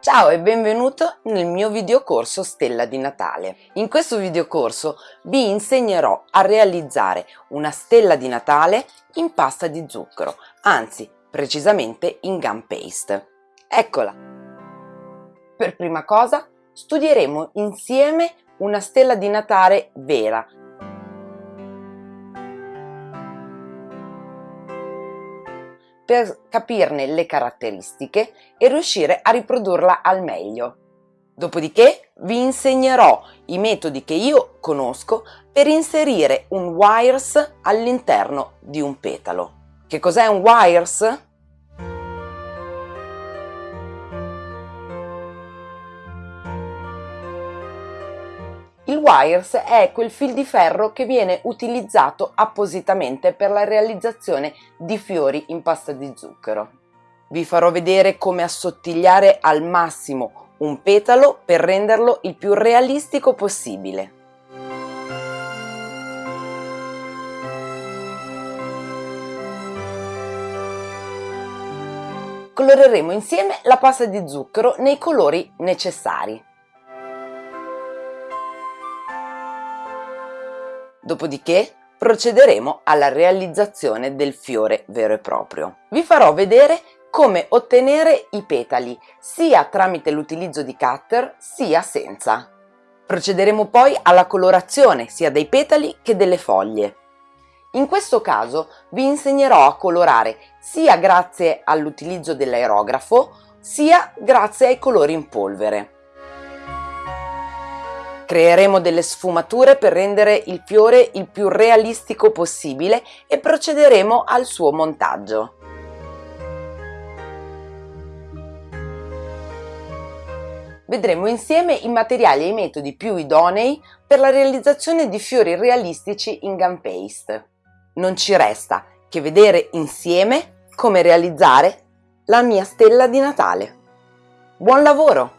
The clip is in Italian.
Ciao e benvenuto nel mio videocorso Stella di Natale. In questo videocorso vi insegnerò a realizzare una stella di Natale in pasta di zucchero, anzi precisamente in gum paste. Eccola! Per prima cosa studieremo insieme una stella di Natale vera, per capirne le caratteristiche e riuscire a riprodurla al meglio. Dopodiché vi insegnerò i metodi che io conosco per inserire un wires all'interno di un petalo. Che cos'è un wires? Il wires è quel fil di ferro che viene utilizzato appositamente per la realizzazione di fiori in pasta di zucchero. Vi farò vedere come assottigliare al massimo un petalo per renderlo il più realistico possibile. Coloreremo insieme la pasta di zucchero nei colori necessari. Dopodiché procederemo alla realizzazione del fiore vero e proprio. Vi farò vedere come ottenere i petali sia tramite l'utilizzo di cutter sia senza. Procederemo poi alla colorazione sia dei petali che delle foglie. In questo caso vi insegnerò a colorare sia grazie all'utilizzo dell'aerografo sia grazie ai colori in polvere. Creeremo delle sfumature per rendere il fiore il più realistico possibile e procederemo al suo montaggio. Vedremo insieme i materiali e i metodi più idonei per la realizzazione di fiori realistici in gun paste. Non ci resta che vedere insieme come realizzare la mia stella di Natale. Buon lavoro!